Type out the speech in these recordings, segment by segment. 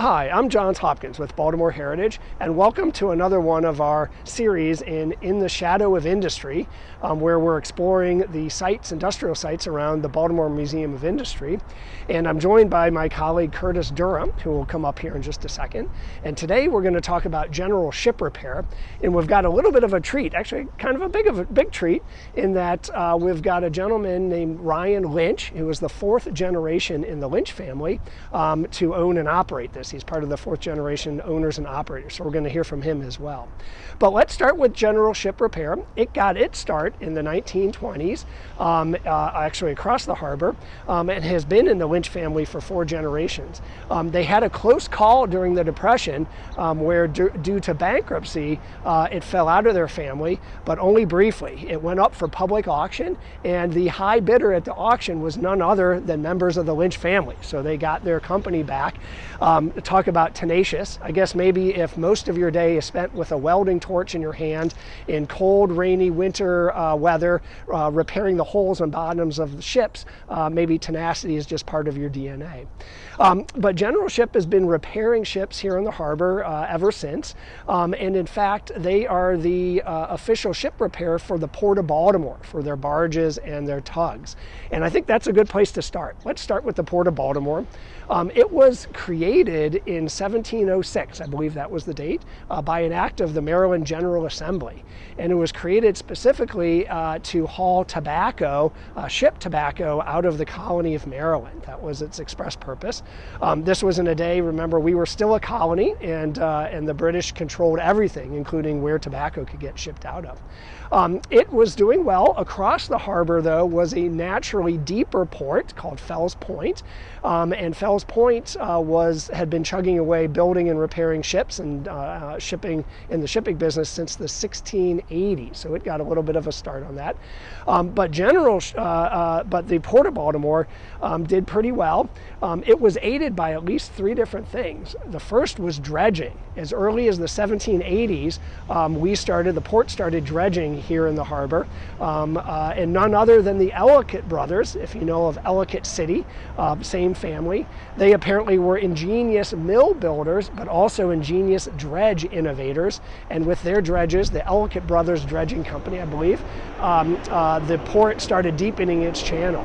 Hi, I'm Johns Hopkins with Baltimore Heritage, and welcome to another one of our series in In the Shadow of Industry, um, where we're exploring the sites, industrial sites around the Baltimore Museum of Industry. And I'm joined by my colleague Curtis Durham, who will come up here in just a second. And today we're going to talk about general ship repair, and we've got a little bit of a treat, actually kind of a big of a big treat, in that uh, we've got a gentleman named Ryan Lynch, who is the fourth generation in the Lynch family um, to own and operate this. He's part of the fourth generation owners and operators, so we're going to hear from him as well. But let's start with general ship repair. It got its start in the 1920s, um, uh, actually across the harbor, um, and has been in the Lynch family for four generations. Um, they had a close call during the Depression um, where due to bankruptcy, uh, it fell out of their family, but only briefly. It went up for public auction, and the high bidder at the auction was none other than members of the Lynch family. So they got their company back. Um, talk about tenacious. I guess maybe if most of your day is spent with a welding torch in your hand in cold, rainy winter uh, weather, uh, repairing the holes and bottoms of the ships, uh, maybe tenacity is just part of your DNA. Um, but General Ship has been repairing ships here in the harbor uh, ever since. Um, and in fact, they are the uh, official ship repair for the Port of Baltimore for their barges and their tugs. And I think that's a good place to start. Let's start with the Port of Baltimore. Um, it was created in 1706, I believe that was the date, uh, by an act of the Maryland General Assembly. And it was created specifically uh, to haul tobacco, uh, ship tobacco out of the colony of Maryland. That was its express purpose. Um, this was in a day, remember, we were still a colony and, uh, and the British controlled everything, including where tobacco could get shipped out of. Um, it was doing well. Across the harbor, though, was a naturally deeper port called Fells Point. Um, and Fells Point uh, was had been chugging away building and repairing ships and uh, uh shipping in the shipping business since the 1680s. So it got a little bit of a start on that. Um, but general, uh, uh, but the Port of Baltimore um, did pretty well. Um, it was aided by at least three different things. The first was dredging. As early as the 1780s, um, we started, the port started dredging here in the harbor, um, uh, and none other than the Ellicott brothers, if you know of Ellicott City, uh, same family. They apparently were ingenious mill builders, but also ingenious dredge innovators, and with their dredges, the Ellicott Brothers Dredging Company, I believe, um, uh, the port started deepening its channel.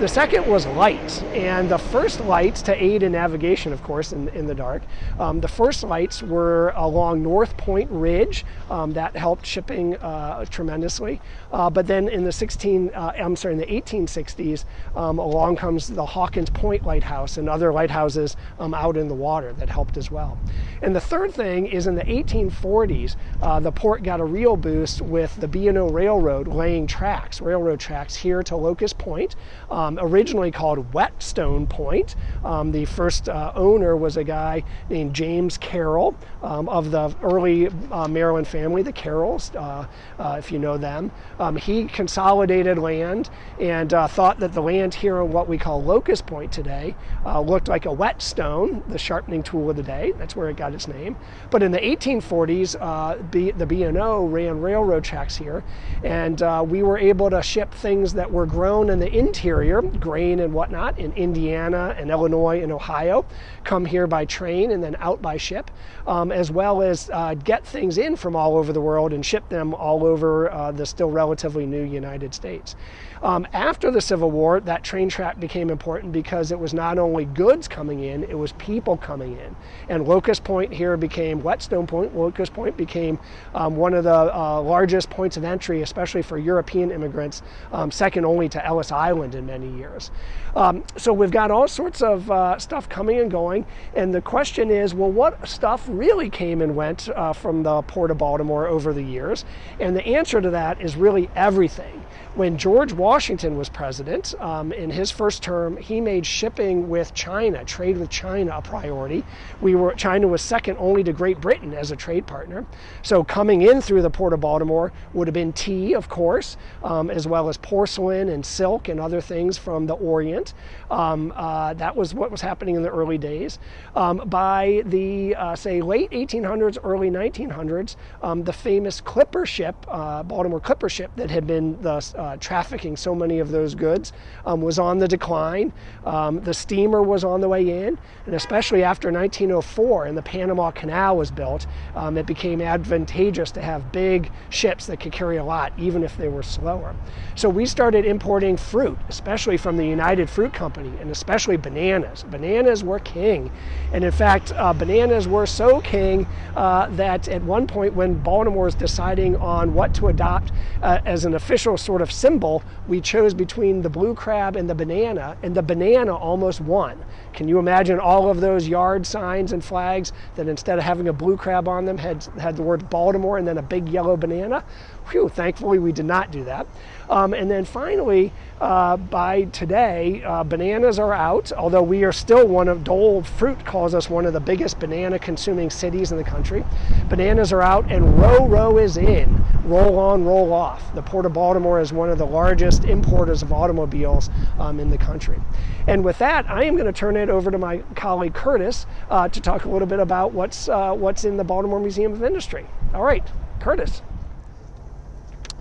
The second was lights, and the first lights to aid in navigation, of course, in, in the dark. Um, the first lights were along North Point Ridge. Um, that helped shipping uh, tremendously. Uh, but then in the 16, uh, I'm sorry, in the 1860s, um, along comes the Hawkins Point Lighthouse and other lighthouses um, out in the water that helped as well. And the third thing is in the 1840s, uh, the port got a real boost with the B&O Railroad laying tracks, railroad tracks here to Locust Point um, originally called Whetstone Point. Um, the first uh, owner was a guy named James Carroll um, of the early uh, Maryland family, the Carrolls, uh, uh if you know them. Um, he consolidated land and uh, thought that the land here on what we call Locust Point today uh, looked like a whetstone, the sharpening tool of the day. That's where it got its name. But in the 1840s, B, the B&O ran railroad tracks here, and we were able to ship things that were grown in the interior grain and whatnot, in Indiana and Illinois and Ohio, come here by train and then out by ship, um, as well as uh, get things in from all over the world and ship them all over uh, the still relatively new United States. Um, after the Civil War, that train track became important because it was not only goods coming in, it was people coming in. And Locust Point here became, Whetstone Point, Locust Point became um, one of the uh, largest points of entry, especially for European immigrants, um, second only to Ellis Island in many years. Um, so we've got all sorts of uh, stuff coming and going, and the question is, well, what stuff really came and went uh, from the Port of Baltimore over the years? And the answer to that is really everything. When George Washington was president, um, in his first term, he made shipping with China, trade with China, a priority. We were China was second only to Great Britain as a trade partner. So coming in through the port of Baltimore would have been tea, of course, um, as well as porcelain and silk and other things from the Orient. Um, uh, that was what was happening in the early days. Um, by the uh, say late 1800s, early 1900s, um, the famous clipper ship, uh, Baltimore clipper ship, that had been the uh, trafficking so many of those goods um, was on the decline. Um, the steamer was on the way in, and especially after 1904 and the Panama Canal was built, um, it became advantageous to have big ships that could carry a lot, even if they were slower. So we started importing fruit, especially from the United Fruit Company, and especially bananas. Bananas were king. And in fact, uh, bananas were so king uh, that at one point when Baltimore was deciding on what to adopt uh, as an official sort of symbol, we chose between the blue crab and the banana, and the banana almost won. Can you imagine all of those yard signs and flags that instead of having a blue crab on them had, had the word Baltimore and then a big yellow banana? Thankfully we did not do that. Um, and then finally, uh, by today, uh, bananas are out, although we are still one of, Dole Fruit calls us one of the biggest banana consuming cities in the country. Bananas are out and RoRo is in, roll on, roll off. The Port of Baltimore is one of the largest importers of automobiles um, in the country. And with that, I am going to turn it over to my colleague Curtis uh, to talk a little bit about what's, uh, what's in the Baltimore Museum of Industry. All right, Curtis.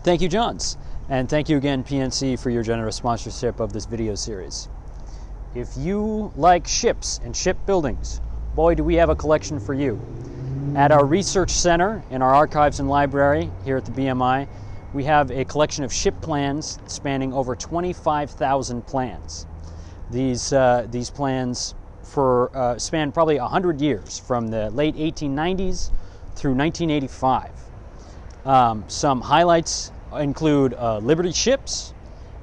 Thank you, Johns. And thank you again, PNC, for your generous sponsorship of this video series. If you like ships and ship buildings, boy, do we have a collection for you. At our research center in our archives and library here at the BMI, we have a collection of ship plans spanning over 25,000 plans. These, uh, these plans for, uh, span probably 100 years from the late 1890s through 1985. Um, some highlights include uh, Liberty ships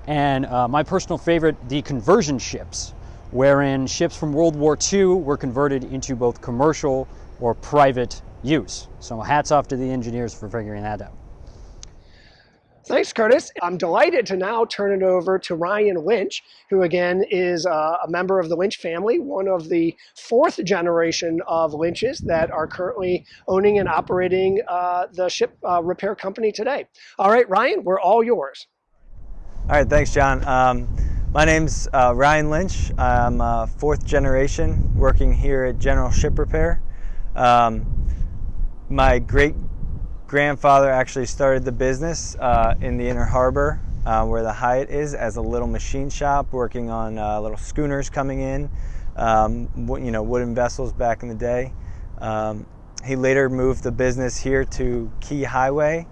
and uh, my personal favorite, the conversion ships, wherein ships from World War II were converted into both commercial or private use. So hats off to the engineers for figuring that out. Thanks, Curtis. I'm delighted to now turn it over to Ryan Lynch, who again is uh, a member of the Lynch family, one of the fourth generation of Lynches that are currently owning and operating uh, the ship uh, repair company today. All right, Ryan, we're all yours. All right, thanks, John. Um, my name's uh, Ryan Lynch. I'm uh, fourth generation working here at General Ship Repair. Um, my great grandfather actually started the business uh, in the Inner Harbor uh, where the Hyatt is as a little machine shop working on uh, little schooners coming in, um, you know, wooden vessels back in the day. Um, he later moved the business here to Key Highway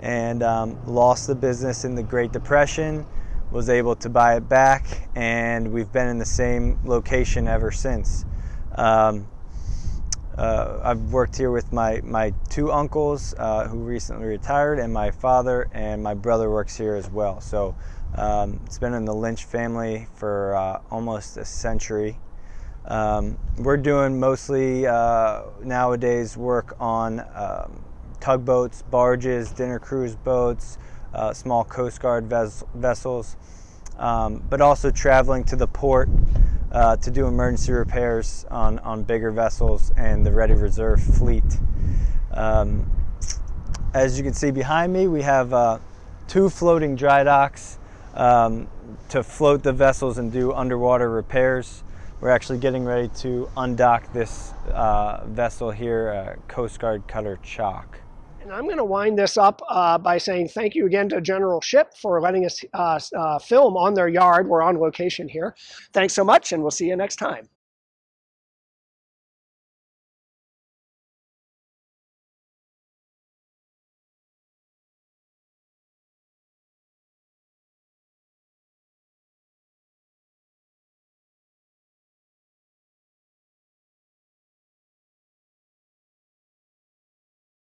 and um, lost the business in the Great Depression, was able to buy it back, and we've been in the same location ever since. Um, uh, I've worked here with my, my two uncles uh, who recently retired and my father and my brother works here as well. So um, it's been in the Lynch family for uh, almost a century. Um, we're doing mostly uh, nowadays work on um, tugboats, barges, dinner cruise boats, uh, small Coast Guard ves vessels, um, but also traveling to the port uh, to do emergency repairs on, on bigger vessels and the ready reserve fleet. Um, as you can see behind me, we have uh, two floating dry docks um, to float the vessels and do underwater repairs. We're actually getting ready to undock this uh, vessel here, uh, Coast Guard Cutter Chock. And I'm going to wind this up uh, by saying thank you again to General Ship for letting us uh, uh, film on their yard. We're on location here. Thanks so much, and we'll see you next time.